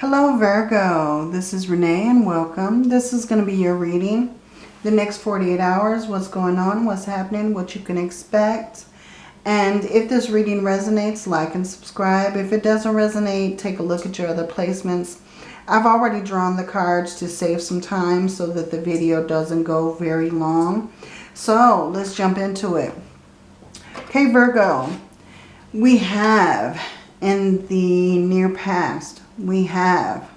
Hello Virgo, this is Renee and welcome. This is going to be your reading. The next 48 hours, what's going on, what's happening, what you can expect. And if this reading resonates, like and subscribe. If it doesn't resonate, take a look at your other placements. I've already drawn the cards to save some time so that the video doesn't go very long. So let's jump into it. Okay, Virgo, we have in the near past we have.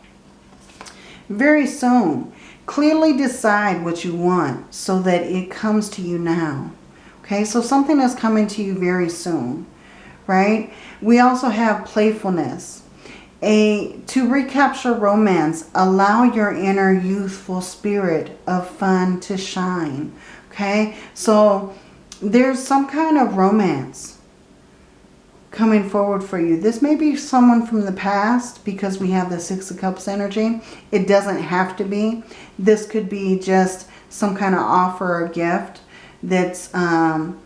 Very soon, clearly decide what you want so that it comes to you now. Okay, so something is coming to you very soon, right? We also have playfulness. A, to recapture romance, allow your inner youthful spirit of fun to shine. Okay, so there's some kind of romance coming forward for you. This may be someone from the past because we have the Six of Cups energy. It doesn't have to be. This could be just some kind of offer or gift that's um,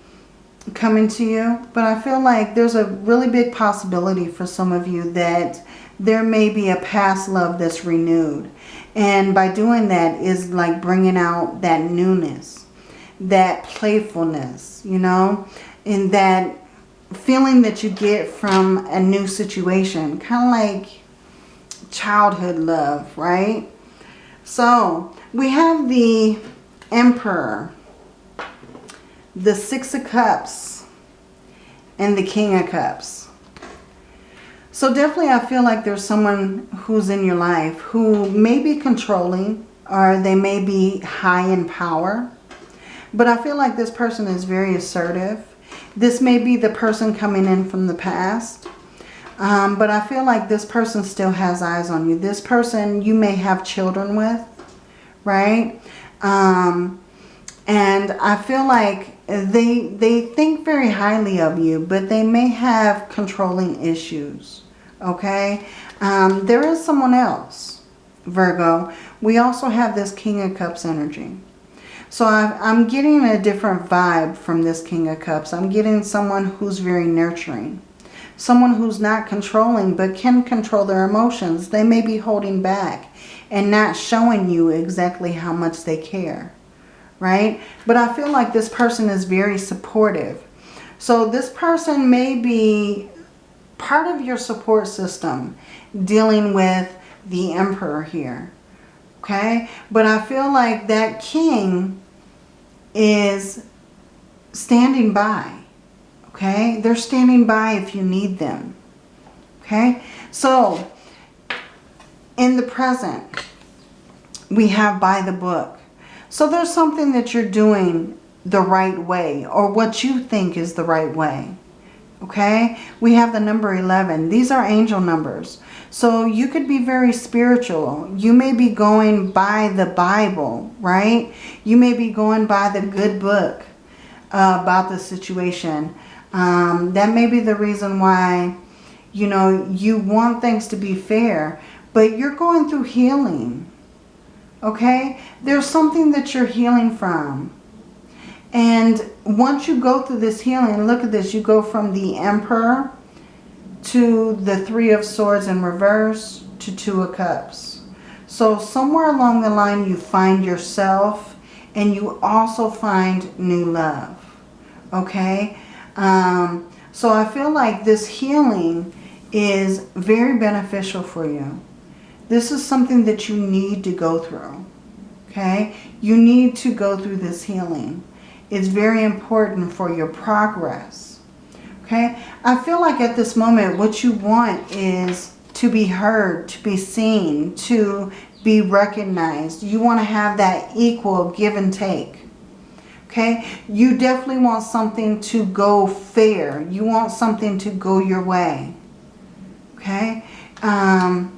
coming to you. But I feel like there's a really big possibility for some of you that there may be a past love that's renewed. And by doing that is like bringing out that newness, that playfulness, you know, and that feeling that you get from a new situation. Kind of like childhood love, right? So we have the Emperor, the Six of Cups, and the King of Cups. So definitely I feel like there's someone who's in your life who may be controlling or they may be high in power. But I feel like this person is very assertive this may be the person coming in from the past. Um, but I feel like this person still has eyes on you. This person you may have children with, right? Um, and I feel like they, they think very highly of you, but they may have controlling issues, okay? Um, there is someone else, Virgo. We also have this King of Cups energy. So I'm getting a different vibe from this King of Cups. I'm getting someone who's very nurturing. Someone who's not controlling but can control their emotions. They may be holding back and not showing you exactly how much they care. Right? But I feel like this person is very supportive. So this person may be part of your support system dealing with the Emperor here. Okay? But I feel like that king is standing by. Okay? They're standing by if you need them. Okay? So, in the present, we have by the book. So there's something that you're doing the right way or what you think is the right way. Okay? We have the number 11. These are angel numbers. So you could be very spiritual. You may be going by the Bible, right? You may be going by the good book uh, about the situation. Um, that may be the reason why, you know, you want things to be fair. But you're going through healing, okay? There's something that you're healing from. And once you go through this healing, look at this. You go from the Emperor to the Three of Swords in reverse to Two of Cups. So somewhere along the line you find yourself and you also find new love. Okay? Um, so I feel like this healing is very beneficial for you. This is something that you need to go through. Okay? You need to go through this healing. It's very important for your progress. Okay, I feel like at this moment what you want is to be heard, to be seen, to be recognized. You want to have that equal give and take. Okay, you definitely want something to go fair. You want something to go your way. Okay, um,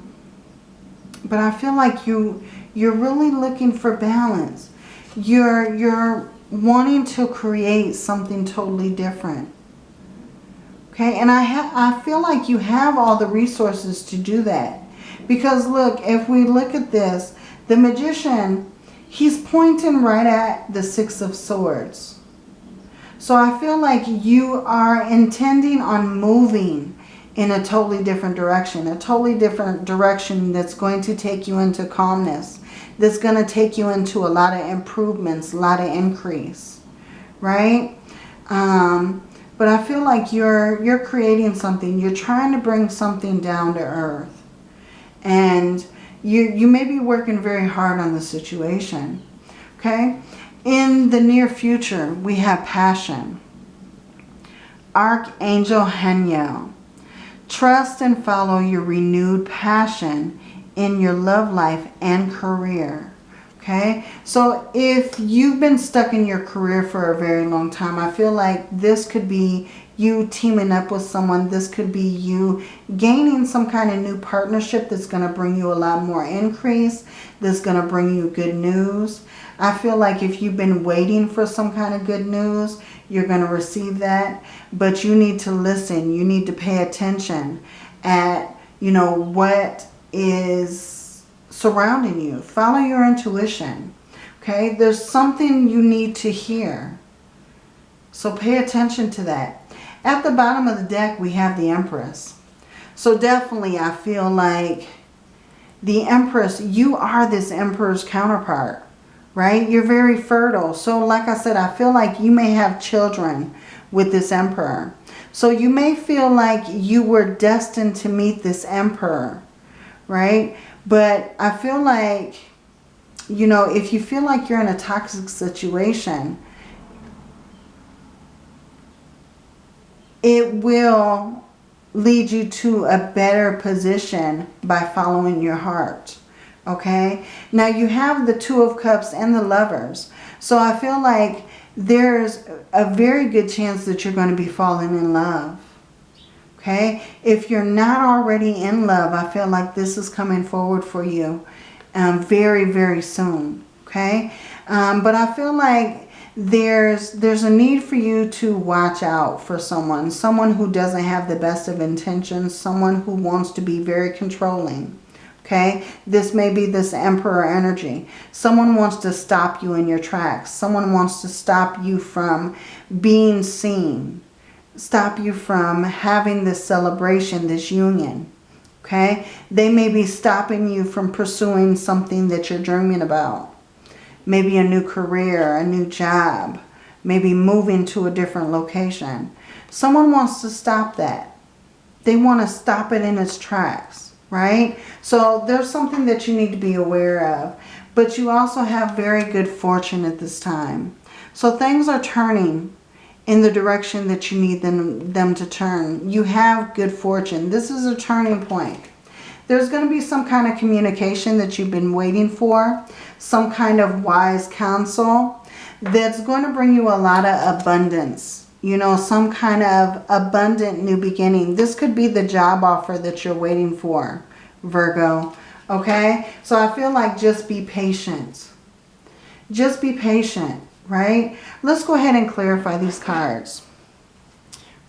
but I feel like you you're really looking for balance. You're you're wanting to create something totally different. Okay, and I, I feel like you have all the resources to do that. Because look, if we look at this, the magician, he's pointing right at the Six of Swords. So I feel like you are intending on moving in a totally different direction. A totally different direction that's going to take you into calmness. That's going to take you into a lot of improvements, a lot of increase. Right? Um, but I feel like you're, you're creating something. You're trying to bring something down to earth. And you, you may be working very hard on the situation. Okay? In the near future, we have passion. Archangel Haniel. Trust and follow your renewed passion in your love life and career. Okay, so if you've been stuck in your career for a very long time, I feel like this could be you teaming up with someone. This could be you gaining some kind of new partnership that's going to bring you a lot more increase. That's going to bring you good news. I feel like if you've been waiting for some kind of good news, you're going to receive that. But you need to listen. You need to pay attention at, you know, what is surrounding you. Follow your intuition. Okay, there's something you need to hear. So pay attention to that. At the bottom of the deck, we have the Empress. So definitely, I feel like the Empress, you are this Emperor's counterpart, right? You're very fertile. So like I said, I feel like you may have children with this Emperor. So you may feel like you were destined to meet this Emperor right? But I feel like, you know, if you feel like you're in a toxic situation, it will lead you to a better position by following your heart. Okay? Now you have the Two of Cups and the Lovers. So I feel like there's a very good chance that you're going to be falling in love. Okay, if you're not already in love, I feel like this is coming forward for you um, very, very soon. Okay, um, but I feel like there's there's a need for you to watch out for someone, someone who doesn't have the best of intentions, someone who wants to be very controlling. Okay, this may be this emperor energy. Someone wants to stop you in your tracks. Someone wants to stop you from being seen stop you from having this celebration, this union. Okay? They may be stopping you from pursuing something that you're dreaming about. Maybe a new career, a new job, maybe moving to a different location. Someone wants to stop that. They want to stop it in its tracks, right? So there's something that you need to be aware of. But you also have very good fortune at this time. So things are turning in the direction that you need them, them to turn. You have good fortune. This is a turning point. There's going to be some kind of communication that you've been waiting for. Some kind of wise counsel that's going to bring you a lot of abundance. You know, some kind of abundant new beginning. This could be the job offer that you're waiting for, Virgo. Okay? So I feel like just be patient. Just be patient right? Let's go ahead and clarify these cards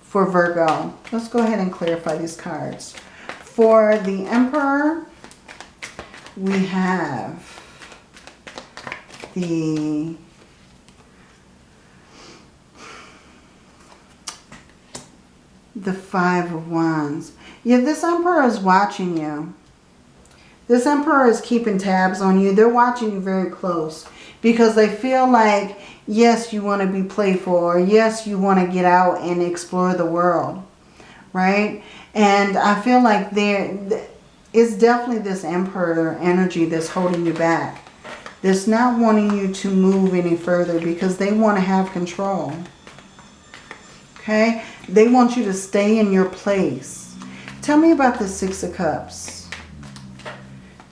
for Virgo. Let's go ahead and clarify these cards. For the Emperor, we have the the Five of Wands. Yeah, this Emperor is watching you. This Emperor is keeping tabs on you. They're watching you very close because they feel like, yes, you want to be playful or yes, you want to get out and explore the world, right? And I feel like there is definitely this emperor energy that's holding you back. That's not wanting you to move any further because they want to have control. Okay? They want you to stay in your place. Tell me about the Six of Cups.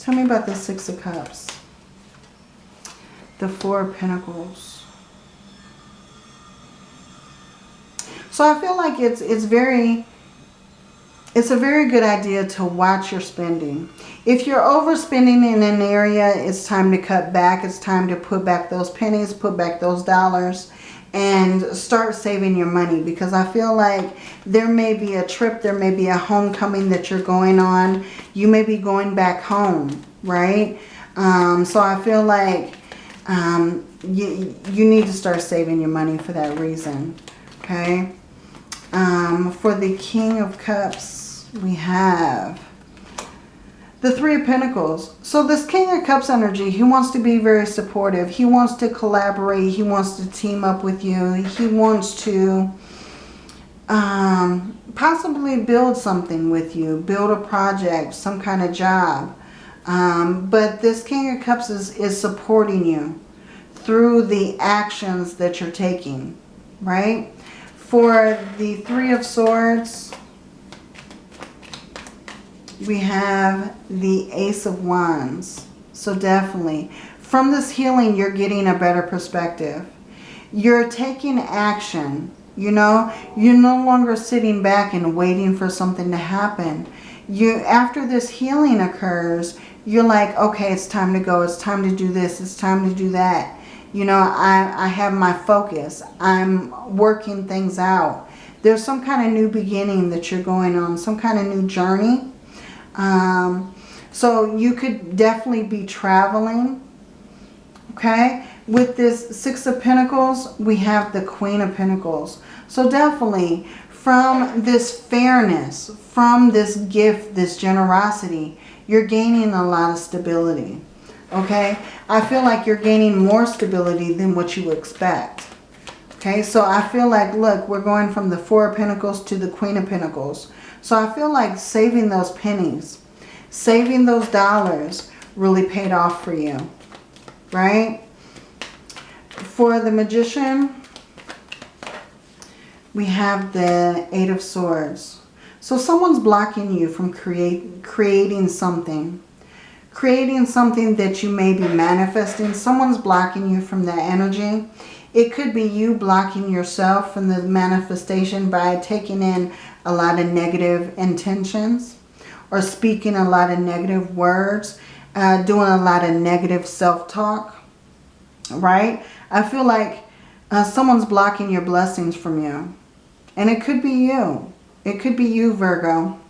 Tell me about the Six of Cups the Four of Pentacles. So I feel like it's it's very it's a very good idea to watch your spending. If you're overspending in an area, it's time to cut back. It's time to put back those pennies, put back those dollars, and start saving your money. Because I feel like there may be a trip, there may be a homecoming that you're going on. You may be going back home, right? Um, so I feel like um, you, you need to start saving your money for that reason. Okay. Um, for the King of Cups, we have the Three of Pentacles. So this King of Cups energy, he wants to be very supportive. He wants to collaborate. He wants to team up with you. He wants to um, possibly build something with you. Build a project, some kind of job. Um, but this King of Cups is, is supporting you through the actions that you're taking. Right? For the Three of Swords we have the Ace of Wands. So definitely, from this healing, you're getting a better perspective. You're taking action. You know, you're no longer sitting back and waiting for something to happen. You, after this healing occurs, you're like, okay, it's time to go. It's time to do this. It's time to do that. You know, I, I have my focus. I'm working things out. There's some kind of new beginning that you're going on, some kind of new journey um, so you could definitely be traveling. Okay. With this Six of Pentacles, we have the Queen of Pentacles. So definitely from this fairness, from this gift, this generosity, you're gaining a lot of stability. Okay. I feel like you're gaining more stability than what you expect. Okay, so I feel like, look, we're going from the Four of Pentacles to the Queen of Pentacles. So I feel like saving those pennies, saving those dollars really paid off for you, right? For the Magician, we have the Eight of Swords. So someone's blocking you from create, creating something. Creating something that you may be manifesting. Someone's blocking you from that energy. It could be you blocking yourself from the manifestation by taking in a lot of negative intentions or speaking a lot of negative words, uh, doing a lot of negative self-talk, right? I feel like uh, someone's blocking your blessings from you. And it could be you. It could be you, Virgo.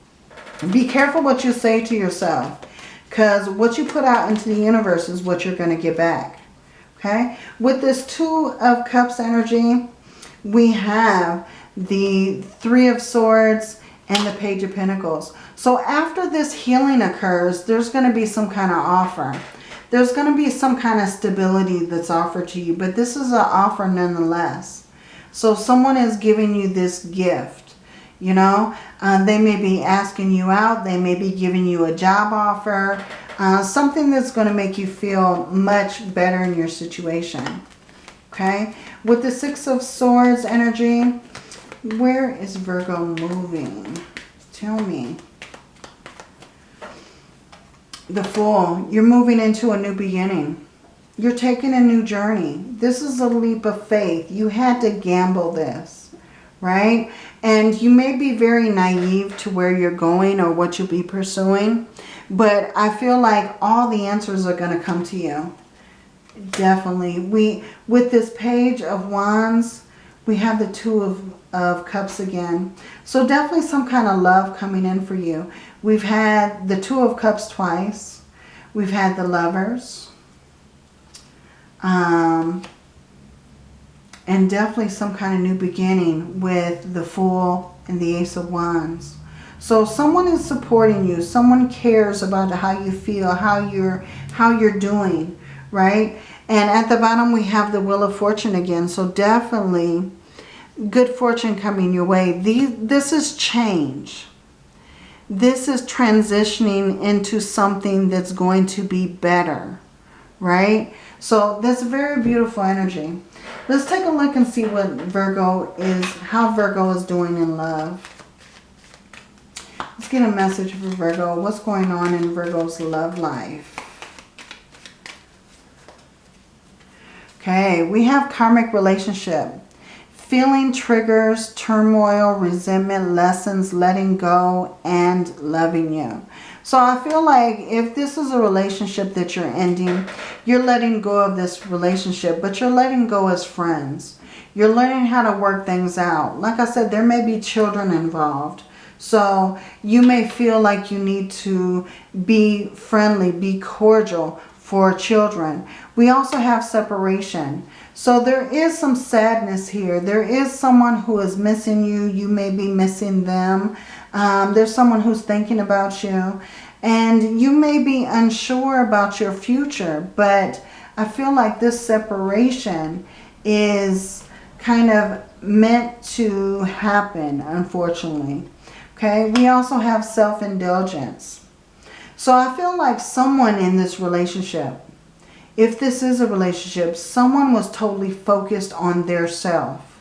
Be careful what you say to yourself. Because what you put out into the universe is what you're going to get back. Okay? With this Two of Cups energy, we have the Three of Swords and the Page of Pentacles. So after this healing occurs, there's going to be some kind of offer. There's going to be some kind of stability that's offered to you. But this is an offer nonetheless. So someone is giving you this gift. You know, uh, they may be asking you out. They may be giving you a job offer. Uh, something that's going to make you feel much better in your situation. Okay. With the Six of Swords energy, where is Virgo moving? Tell me. The Fool. You're moving into a new beginning. You're taking a new journey. This is a leap of faith. You had to gamble this, right? And you may be very naive to where you're going or what you'll be pursuing. But I feel like all the answers are going to come to you. Definitely. We With this page of wands, we have the two of, of cups again. So definitely some kind of love coming in for you. We've had the two of cups twice. We've had the lovers. Um, and definitely some kind of new beginning with the Fool and the Ace of Wands. So someone is supporting you. Someone cares about how you feel, how you're, how you're doing, right? And at the bottom we have the Wheel of Fortune again. So definitely good fortune coming your way. These, this is change. This is transitioning into something that's going to be better, right? So that's very beautiful energy. Let's take a look and see what Virgo is, how Virgo is doing in love. Let's get a message for Virgo. What's going on in Virgo's love life? Okay, we have karmic relationship. Feeling triggers, turmoil, resentment, lessons, letting go, and loving you. So I feel like if this is a relationship that you're ending, you're letting go of this relationship, but you're letting go as friends. You're learning how to work things out. Like I said, there may be children involved. So you may feel like you need to be friendly, be cordial for children. We also have separation. So there is some sadness here. There is someone who is missing you. You may be missing them. Um, there's someone who's thinking about you. And you may be unsure about your future, but I feel like this separation is kind of meant to happen, unfortunately. Okay, we also have self-indulgence. So I feel like someone in this relationship, if this is a relationship, someone was totally focused on their self,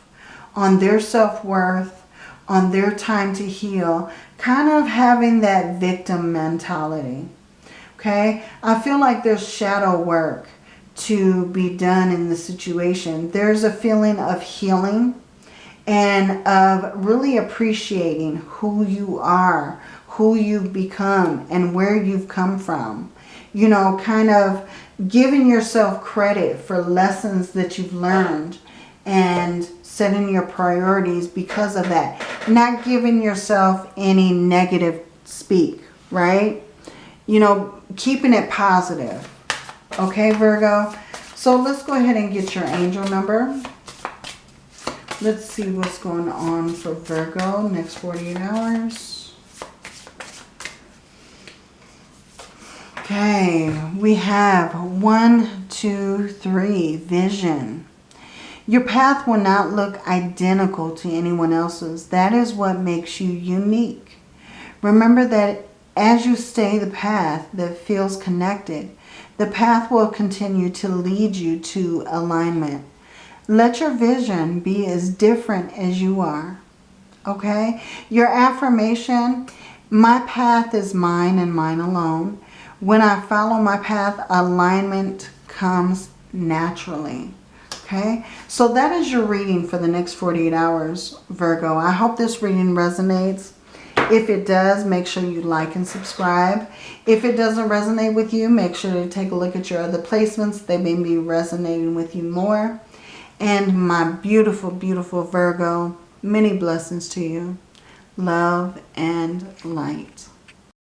on their self-worth, on their time to heal, kind of having that victim mentality. Okay, I feel like there's shadow work to be done in the situation. There's a feeling of healing and of really appreciating who you are, who you've become, and where you've come from. You know, kind of giving yourself credit for lessons that you've learned and setting your priorities because of that. Not giving yourself any negative speak, right? You know, keeping it positive. Okay, Virgo? So let's go ahead and get your angel number. Let's see what's going on for Virgo next 48 hours. Okay, we have one, two, three, vision. Your path will not look identical to anyone else's. That is what makes you unique. Remember that as you stay the path that feels connected, the path will continue to lead you to alignment. Let your vision be as different as you are. Okay? Your affirmation, my path is mine and mine alone. When I follow my path, alignment comes naturally. Okay, so that is your reading for the next 48 hours, Virgo. I hope this reading resonates. If it does, make sure you like and subscribe. If it doesn't resonate with you, make sure to take a look at your other placements. They may be resonating with you more. And my beautiful, beautiful Virgo, many blessings to you. Love and light.